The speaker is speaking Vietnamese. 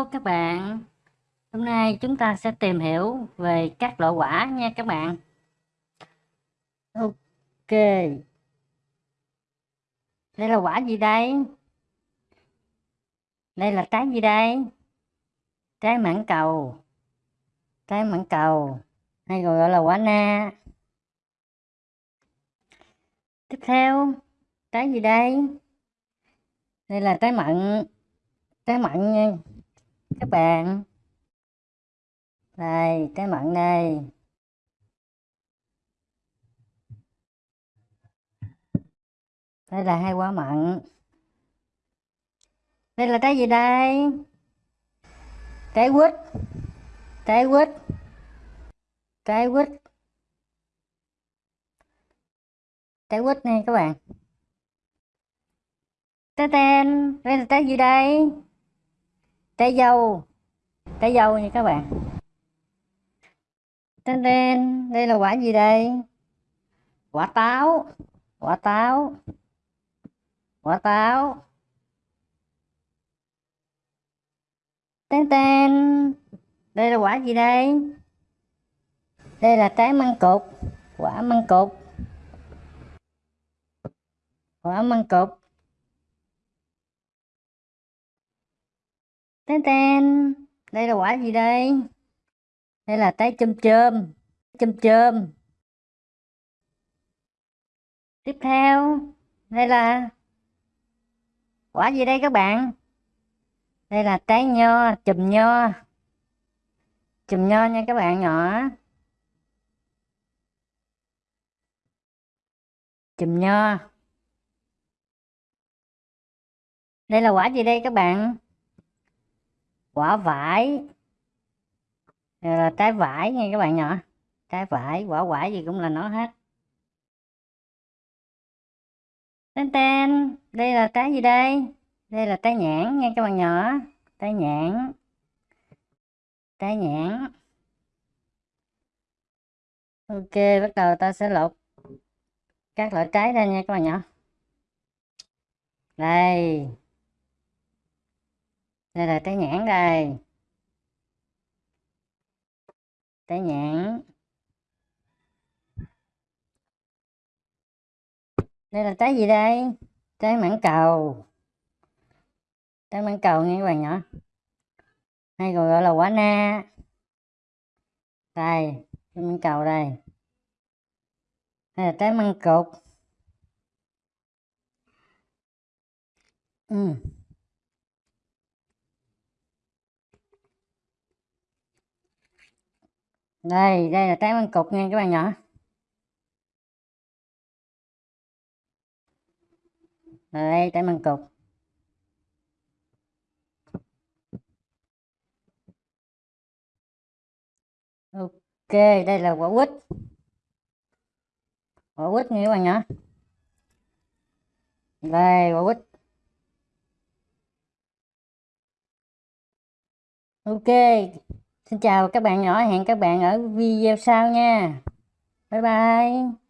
Hello các bạn. Hôm nay chúng ta sẽ tìm hiểu về các loại quả nha các bạn. Ok. Đây là quả gì đây? Đây là trái gì đây? Trái mãng cầu. Trái mãng cầu. Hay còn gọi là quả na. Tiếp theo, Trái gì đây? Đây là trái mận. Trái mận nha các bạn. Đây cái mận đây đây là hai quả mận đây là trái gì đây? Trái quýt. Trái quýt. Trái quýt. Trái quýt này các bạn. Trái tên đây là trái gì đây? Trái dâu. Trái dâu nha các bạn. Tên tên đây là quả gì đây? Quả táo. Quả táo. Quả táo. Tên tên đây là quả gì đây? Đây là trái măng cụt quả măng cụt quả măng cụt tên tên. Đây là quả gì đây? Đây là trái chôm chôm. Chôm chôm. Tiếp theo, đây là quả gì đây các bạn? Đây là trái nho, chùm nho. Chùm nho nha các bạn nhỏ. Chùm nho. Đây là quả gì đây các bạn? Quả vải. Đây là trái vải nha các bạn nhỏ. Trái vải, quả vải gì cũng là nó hết. Tên tên, đây là trái gì đây? Đây là trái nhãn nha các bạn nhỏ. Trái nhãn. Trái nhãn. Ok, bắt đầu ta sẽ lột các loại trái ra nha các bạn nhỏ. Đây đây là trái nhãn đây. Trái nhãn. Đây là trái gì đây? Trái mãng cầu. Trái mãng cầu nghe các bạn nhỏ. Hay còn gọi là quả na. Đây, trái mãng cầu đây. Đây là trái măng cụt ừ. Đây đây là trái măng cục nha các bạn nhỏ. Đây trái măng cục. Ok, đây là quả quýt. Quả quýt nha các bạn nhỏ. Đây, quả quýt. Ok. Xin chào các bạn nhỏ, hẹn các bạn ở video sau nha. Bye bye.